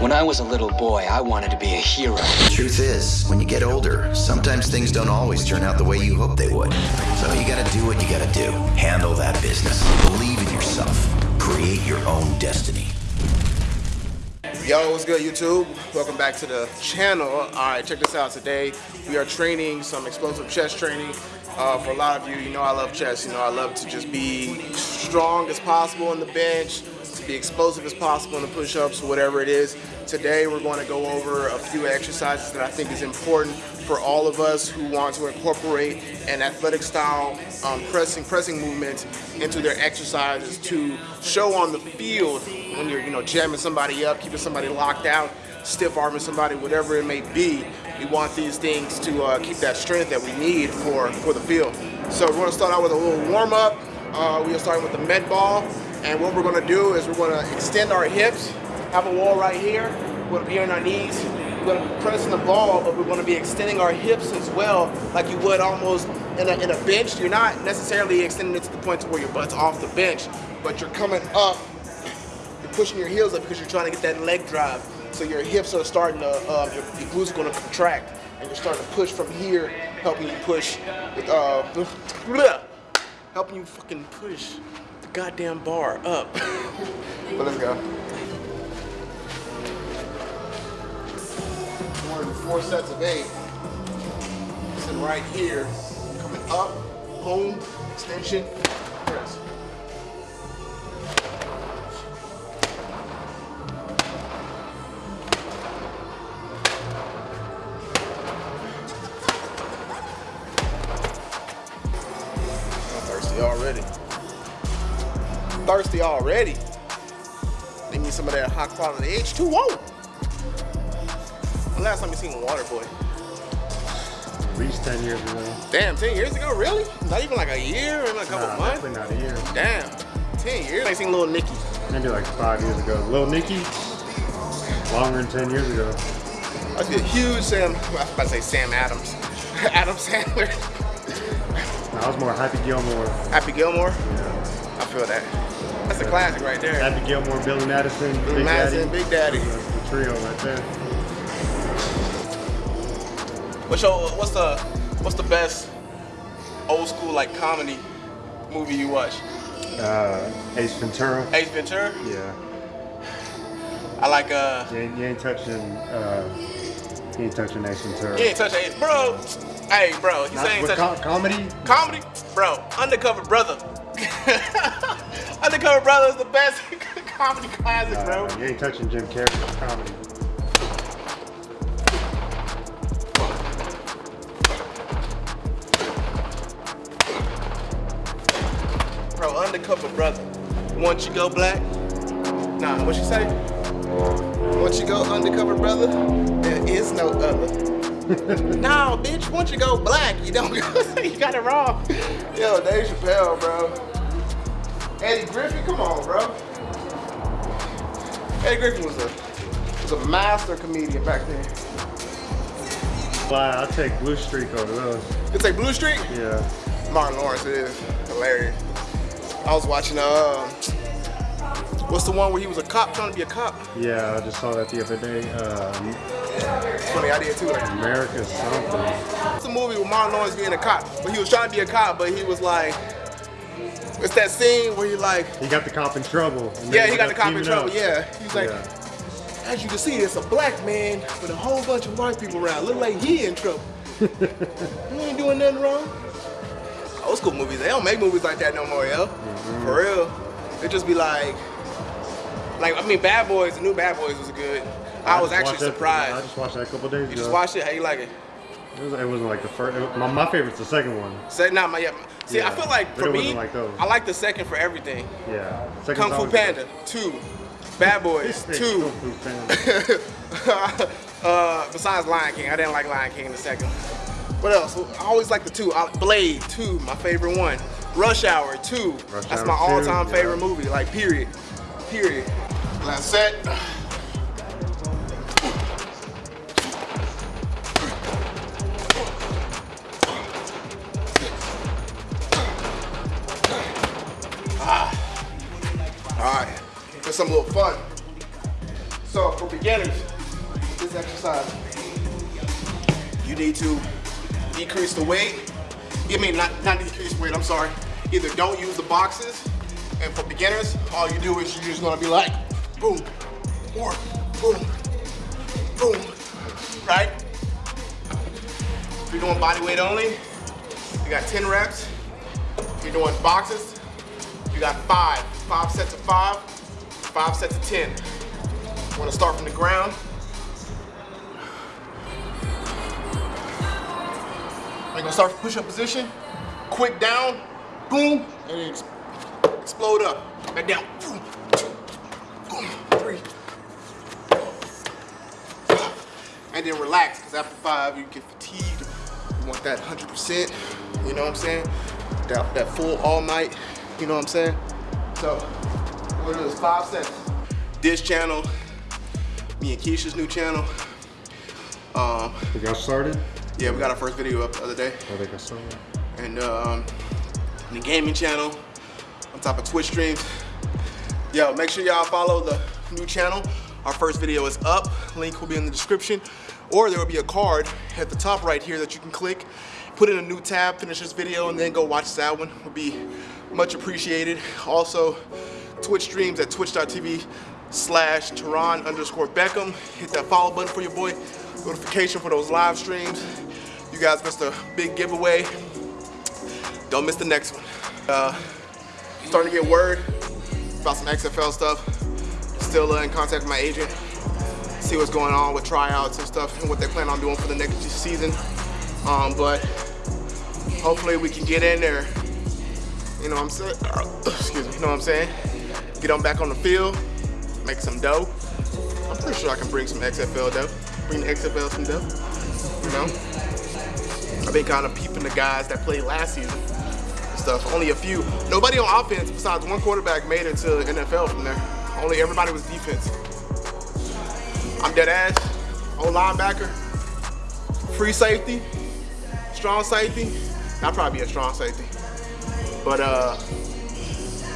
When I was a little boy, I wanted to be a hero. The truth is, when you get older, sometimes things don't always turn out the way you hope they would. So you gotta do what you gotta do. Handle that business. Believe in yourself. Create your own destiny. Yo, what's good YouTube? Welcome back to the channel. Alright, check this out. Today we are training some explosive chest training. Uh, for a lot of you, you know I love chest. You know I love to just be strong as possible on the bench, to be explosive as possible in the push-ups, whatever it is. Today we're going to go over a few exercises that I think is important for all of us who want to incorporate an athletic style um, pressing pressing movement into their exercises to show on the field when you're you know jamming somebody up, keeping somebody locked out, stiff arming somebody, whatever it may be. We want these things to uh, keep that strength that we need for for the field. So we're going to start out with a little warm up. Uh, we are starting with the med ball, and what we're to do is we're to extend our hips have a wall right here. We're to be on our knees. We're going to be pressing the ball, but we're to be extending our hips as well, like you would almost in a, in a bench. You're not necessarily extending it to the point to where your butt's off the bench, but you're coming up. You're pushing your heels up because you're trying to get that leg drive. So your hips are starting to, uh, your, your glutes are going to contract, and you're starting to push from here, helping you push with, uh, helping you fucking push goddamn bar up. but let's go. four sets of eight. Sitting right here, coming up, home, extension, press. Thirsty already. Need me some of that high quality H2O. When last time you seen Waterboy? At least 10 years ago. Damn, 10 years ago? Really? Not even like a year? Maybe a couple nah, months? Not a year. Damn. 10 years? I seen Little Nicky. Maybe like five years ago. Little Nicky, longer than 10 years ago. I see a huge Sam, I was about to say Sam Adams. Adam Sandler. No, I was more Happy Gilmore. Happy Gilmore? Yeah. I feel that. That's a classic right there. Happy Gilmore, Billy Madison, Billy Big Madison, Daddy. Big Daddy. That's the trio right there. What's your, what's the what's the best old school like comedy movie you watch? Uh, Ace Ventura. Ace Ventura? Yeah. I like uh You ain't, you ain't touching, uh, you ain't touching Ace Ventura. you ain't touch Ace bro. Hey bro, you saying with touch comedy? comedy? Bro, Undercover Brother. Undercover Brother is the best comedy classic, Uh, bro. you ain't touching Jim Carrey's comedy. Bro, Undercover Brother. Once you go black, nah, what you say? Once you go undercover brother, there is no other. no, bitch, once you go black, you don't go, you got it wrong. Yo, Dave Chappelle, bro. Eddie Griffin, come on, bro. Eddie Griffin was a was a master comedian back then. Wow, I'll take Blue Streak over those. You take Blue Streak? Yeah. Martin Lawrence is hilarious. I was watching uh what's the one where he was a cop trying to be a cop? Yeah, I just saw that the other day. Um, Funny I did too. Like, America something. It's a movie with Martin Lawrence being a cop, but he was trying to be a cop, but he was like, it's that scene where he like, He got the cop in trouble. yeah, they he got the cop in trouble. up. Yeah, he's like, Yeah. as you can see, it's a black man with a whole bunch of white people around. Look like he in trouble. he ain't doing nothing wrong. Old school movies, they don't make movies like that no more, yo. Mm-hmm. For real, it just be like, like I mean, Bad Boys, the new Bad Boys was good. I, was actually watched that- surprised. I just watched that a couple days you ago. just watched it? How you like it? It, was, it wasn't like the first. It, my, my favorite's the second one. Say not my yeah. See, I feel like for me, like those. I like the second for everything. Yeah. Second's Kung Fu always Panda, two. Bad Boys, two. Kung Fu Panda. uh, besides Lion King, I didn't like Lion King the second. What else? I always like the two. I- Blade, two, my favorite one. Rush Hour, two. Rush That's Hour my all-time yeah. favorite movie. Like period, period. Last set. Ah. All right, for some little fun. So for beginners, this exercise, you need to decrease the weight. I mean, not, not decrease weight, I'm sorry. Either don't use the boxes, and for beginners, all you do is you're just gonna be like, boom, or boom, boom, right? If you're doing body weight only, you got 10 reps. If you're doing boxes, got five. Five sets of five, five sets of 10. You wanna start from the ground. You're gonna start from push-up position, quick down, boom, and then explode up. Back down, boom, two, three, and then relax, because after five, you get fatigued. You want that 100%, you know what I'm saying? That, that full all night, you know what I'm saying? So, we're gonna do this five sets. This channel, me and Keisha's new channel. Um, We got started? yeah, we got our first video up the other day. I think I saw started. And um, the gaming channel, on top of Twitch streams. Yo, make sure y'all follow the new channel. Our first video is up. Link will be in the description. Or there will be a card at the top right here that you can click, put in a new tab, finish this video, and then go watch that one. Will be much appreciated. Also, Twitch streams at twitch.tv slash Teron underscore Beckham. Hit that follow button for your boy. Notification for those live streams. You guys missed a big giveaway. Don't miss the next one. Uh, starting to get word about some XFL stuff. Still uh, in contact with my agent. See what's going on with tryouts and stuff and what they plan on doing for the next season. Um, but hopefully we can get in there. You know what I'm saying? Excuse me. You know what I'm saying? Get on back on the field, make some dough. I'm pretty sure I can bring some XFL dough. Bring the XFL some dough. You know? I've been kind of peeping the guys that played last season stuff. Only a few. Nobody on offense besides one quarterback made it to NFL from there. Only everybody was defense. I'm dead ass. Old linebacker. Free safety. Strong safety. I'll probably be a strong safety. But uh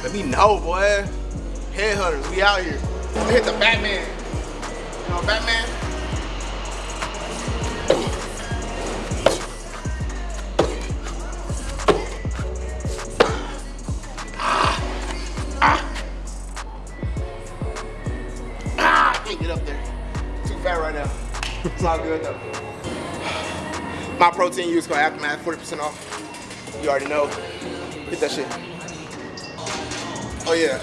let me know, boy. Headhunters, we out here. I hit the Batman. You know Batman? Ah, I can't get up there. Too fat right now. It's all good though. My protein use called Aftermath, 40% off. You already know. That shit. Oh yeah.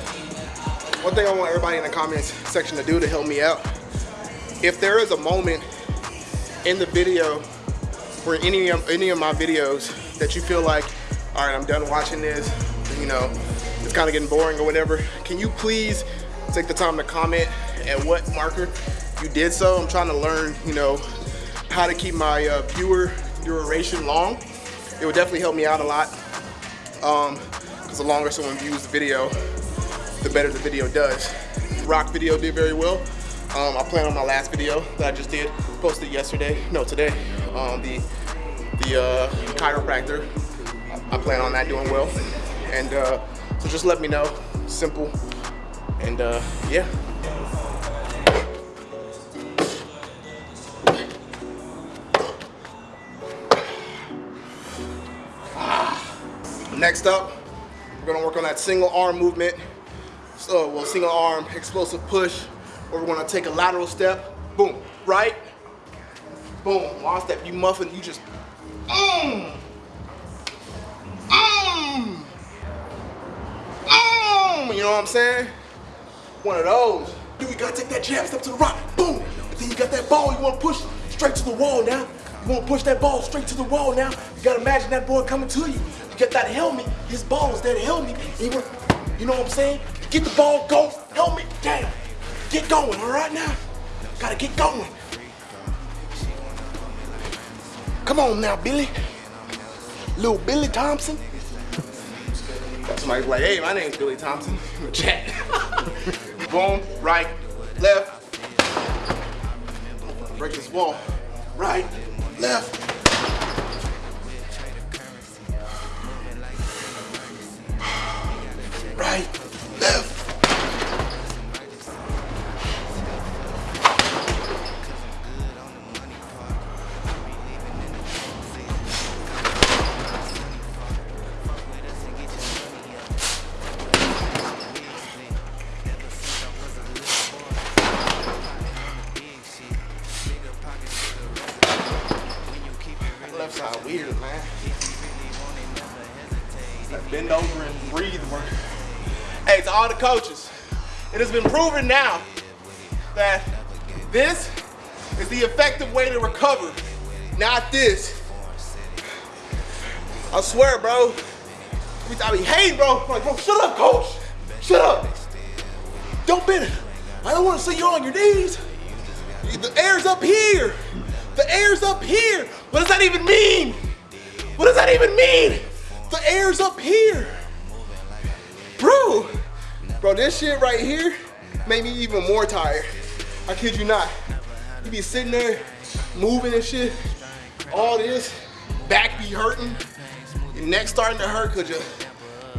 One thing I want everybody in the comments section to do to help me out. If there is a moment in the video or any of, any of my videos that you feel like, all right, I'm done watching this, you know, it's kind of getting boring or whatever, can you please take the time to comment at what marker you did so? I'm trying to learn, you know, how to keep my uh, viewer duration long. It would definitely help me out a lot. Um, because the longer someone views the video, the better the video does. Rock video did very well. Um, I plan on my last video that I just did, posted yesterday, no today, um, the the uh, chiropractor. I plan on that doing well. And uh, so just let me know, simple. And uh, yeah. Next up, we're gonna work on that single arm movement. So, well, single arm explosive push, where we're gonna take a lateral step, boom, right, boom, long step, you muffin, you just, mm, mm, you know what I'm saying? One of those. Dude, you gotta take that jab step to the right, boom, then you got that ball, you wanna push straight to the wall now. You wanna push that ball straight to the wall now. You gotta imagine that boy coming to you. You get that helmet, his ball is to helmet. You, know what I'm saying? Get the ball, go, helmet, down. Get going, all right now? Gotta get going. Come on now, Billy. Little Billy Thompson. Somebody's like, hey, my name's Billy Thompson. Chat. Boom, right, left. Break this wall. Right, left. Bend over and breathe work. Hey, to all the coaches, it has been proven now that this is the effective way to recover, not this. I swear, bro. I be hating, bro. I'm like, bro, shut up, coach. Shut up. Don't bend. I don't want to see you on your knees. The air's up here. The air's up here. What does that even mean? What does that even mean? The air's up here. Bro, bro, this shit right here made me even more tired. I kid you not. You be sitting there moving and shit, all this, back be hurting, your neck starting to hurt because you're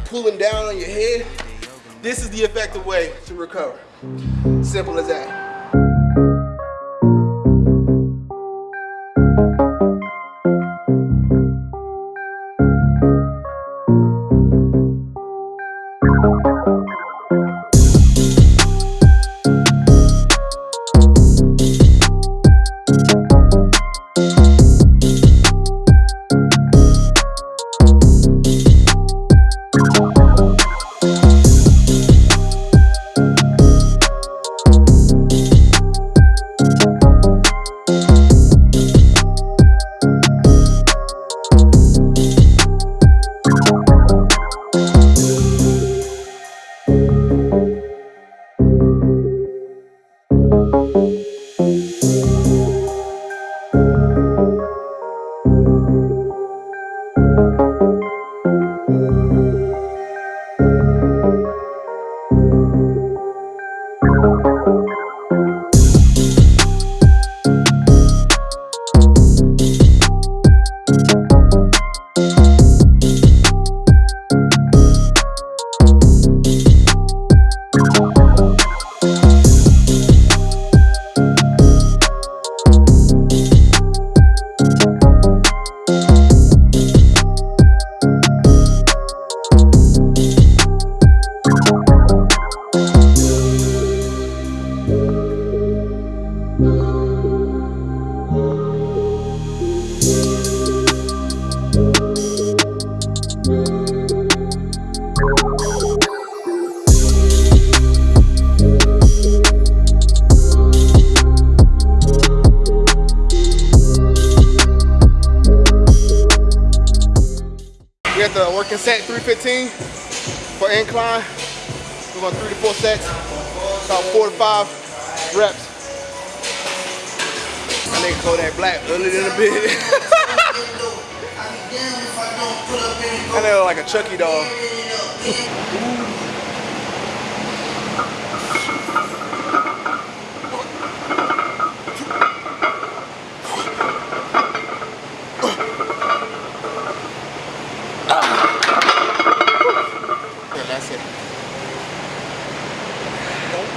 pulling down on your head. This is the effective way to recover. Simple as that. Working set 315 for incline. We're going three to four sets, about four to five reps. I need to nigga Kodak Black earlier than a bit. I know like a Chucky doll.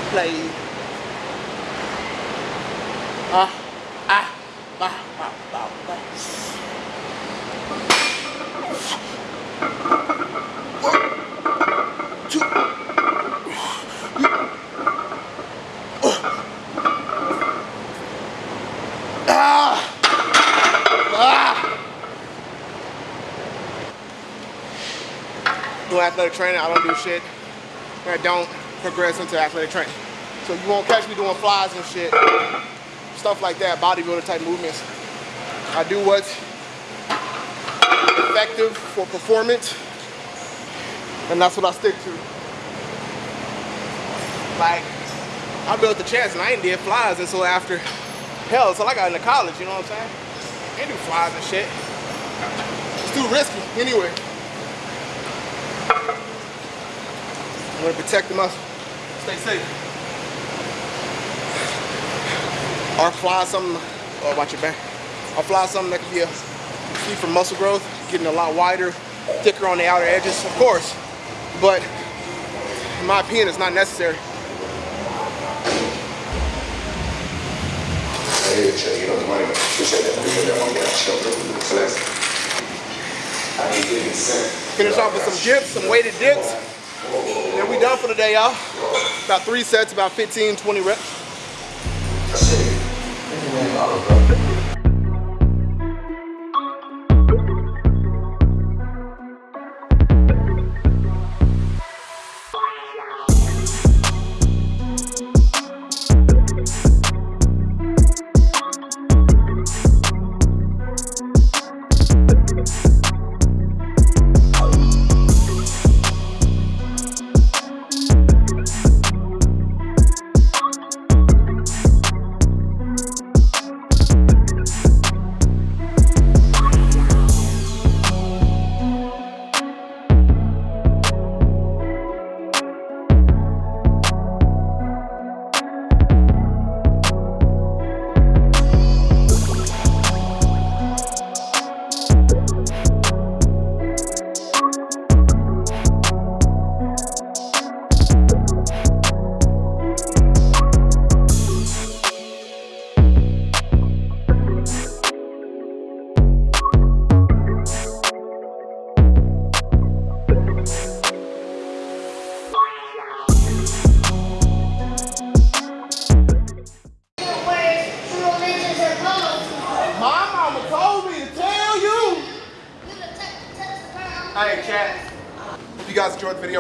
play. Ah, ah, bah, bah, bah, bah. One, two. Ah! Ah! Do training, I don't do shit. I don't progress into athletic training. So you won't catch me doing flies and shit, stuff like that, bodybuilder type movements. I do what's effective for performance, and that's what I stick to. Like, I built the chest and I ain't did flies until after, hell, until I got into college, you know what I'm saying? I ain't do flies and shit. It's too risky, anyway. I'm gonna protect the muscle. Stay safe. or fly something, oh, watch your back, fly something that could be a key for muscle growth, getting a lot wider, thicker on the outer edges, of course, but in my opinion, it's not necessary. Finish off with some dips, some weighted dips. We done for the day, y'all. About three sets, about 15, 20 reps.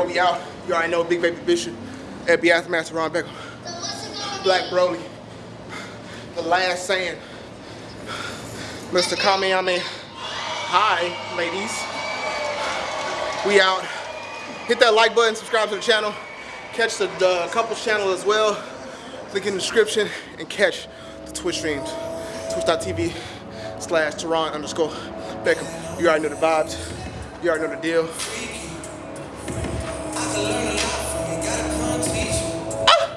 We out. You already know Big Baby Bishop, Ed Master Ron Beckham, Black Broly, The Last Saiyan, Mr. Kamehameha. Hi, ladies. We out. Hit that like button, subscribe to the channel, catch the, the couples channel as well. Link in the description and catch the Twitch streams. Twitch.tv slash Teron underscore Beckham. You already know the vibes. You already know the deal. Ah!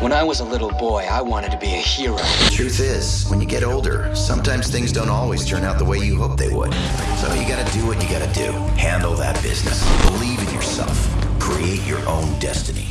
When I was a little boy, I wanted to be a hero. The Truth is, when you get older, sometimes things don't always turn out the way you hope they would. So you gotta do what you gotta do. Handle that business. Believe in yourself. Create your own destiny.